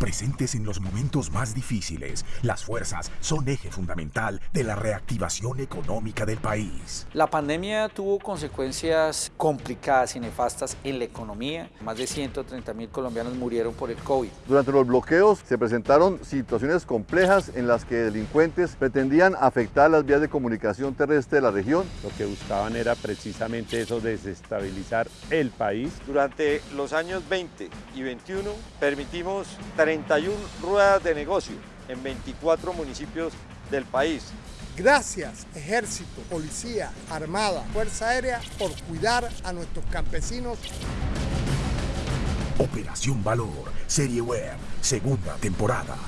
Presentes en los momentos más difíciles, las fuerzas son eje fundamental de la reactivación económica del país. La pandemia tuvo consecuencias complicadas y nefastas en la economía. Más de 130 mil colombianos murieron por el COVID. Durante los bloqueos se presentaron situaciones complejas en las que delincuentes pretendían afectar las vías de comunicación terrestre de la región. Lo que buscaban era precisamente eso, desestabilizar el país. Durante los años 20 y 21 permitimos 31 ruedas de negocio en 24 municipios del país. Gracias Ejército, Policía, Armada, Fuerza Aérea por cuidar a nuestros campesinos. Operación Valor, Serie Web, segunda temporada.